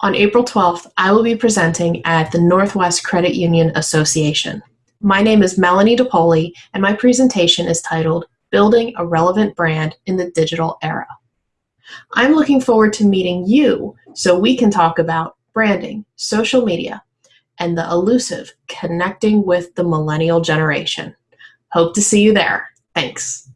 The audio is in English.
On April 12th, I will be presenting at the Northwest Credit Union Association. My name is Melanie DePoli, and my presentation is titled Building a Relevant Brand in the Digital Era. I'm looking forward to meeting you so we can talk about branding, social media, and the elusive connecting with the millennial generation. Hope to see you there. Thanks.